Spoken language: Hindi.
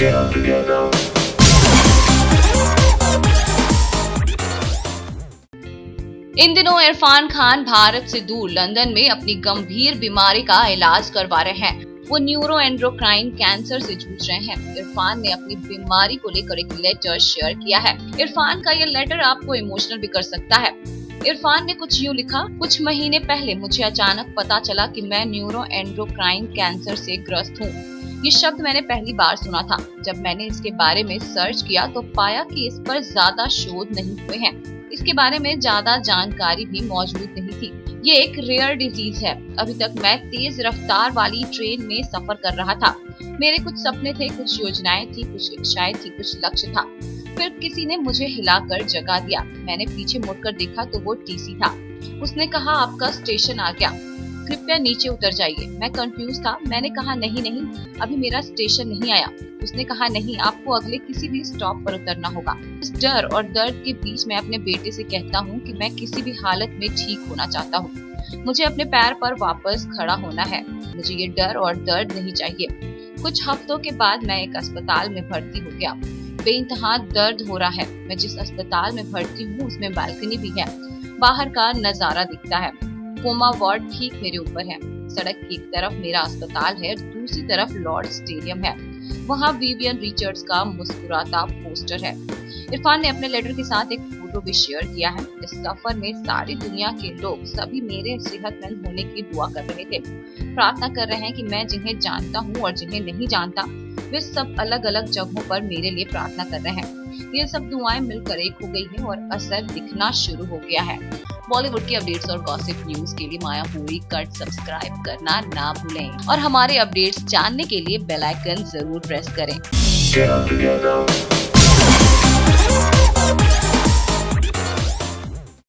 इन दिनों इरफान खान भारत से दूर लंदन में अपनी गंभीर बीमारी का इलाज करवा रहे हैं। वो न्यूरो एंड्रोक्राइन कैंसर से जूझ रहे हैं। इरफान ने अपनी बीमारी को लेकर एक लेटर शेयर किया है। इरफान का ये लेटर आपको इमोशनल भी कर सकता है। इरफान ने कुछ यूँ लिखा, कुछ महीने पहले मुझे अचानक पता चला कि मैं न्यूरो एंड्रोक्राइन कैंसर से ग्रस्त हूँ। ये शब्द मैंने पहली बार सुना था। जब मैंने इसके बारे में सर्च किया तो पाया कि इस पर ज़्यादा शोध नहीं हुए हैं। इसके बारे में ज़्यादा जानकारी भी मौजूद नहीं थी। ये एक रेयर डिज़ीज़ है। अभी तक मैं तेज रफ्तार वाली ट्रेन में सफ़र कर रहा था। मेरे कुछ सपने थे, कुछ योजनाएँ थी, कुछ इच्छाएँ थी, कुछ लक्ष्य था। फिर किसी ने मुझे हिलाकर जगा दिया। मैंने पीछे मुड़कर देखा तो वो टीसी था। उसने कहा, आपका स्टेशन आ गया। कृपया नीचे उतर जाइए। मैं कंफ्यूज था। मैंने कहा, नहीं नहीं, अभी मेरा स्टेशन नहीं आया। उसने कहा, नहीं, आपको अगले किसी भी स्टॉप पर उतरना होगा। इस डर और दर्द के बीच मैं अपने बेटे से कहता हूँ कि मैं किसी भी हालत में ठीक होना चाहता हूँ। मुझे अपने पैर पर वापस खड़ा होना है। मुझे ये डर और दर्द नहीं चाहिए। कुछ हफ्तों के बाद मैं एक अस्पताल में भर्ती हो गया। बेइंतहा दर्द हो रहा है। मैं जिस अस्पताल में भर्ती हूँ, उसमें बालकनी भी है। बाहर का नज़ारा दिखता है। कोमा वार्ड ठीक मेरे ऊपर है। सड़क की एक तरफ़ मेरा अस्पताल है, दूसरी तरफ़ लॉर्ड स्टेडियम है। वहाँ विवियन रिचर्ड्स का मुस्कुराता पोस्टर है। इरफान ने अपने लेटर के साथ एक फ़ोटो भी शेयर किया है। इस सफ़र में सारी दुनिया के लोग सभी मेरे सेहतमंद होने की दुआ कर रहे थे। प्रार्थना कर रहे हैं कि मैं जिन्हें जानता हूँ और जिन्हें नहीं जानता, वे सब अलग अलग जगहों पर मेरे लिए प्रार्थना कर रहे हैं। ये सब दुआएँ मिलकर एक हो गई है और असर दिखना शुरू हो गया है। बॉलीवुड की अपडेट्स और गॉसिप न्यूज़ के लिए माया हुई कट सब्सक्राइब करना ना भूलें और हमारे अपडेट्स जानने के लिए बेल आइकन ज़रूर प्रेस करें।